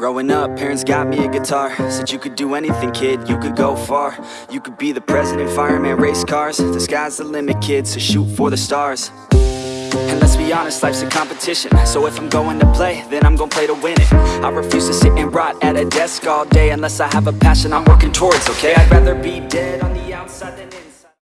Growing up, parents got me a guitar. Said you could do anything, kid, you could go far. You could be the president, fireman, race cars. The sky's the limit, kid, so shoot for the stars. And let's be honest, life's a competition. So if I'm going to play, then I'm gonna play to win it. I refuse to sit and rot at a desk all day Unless I have a passion I'm working towards, okay? I'd rather be dead on the outside than inside.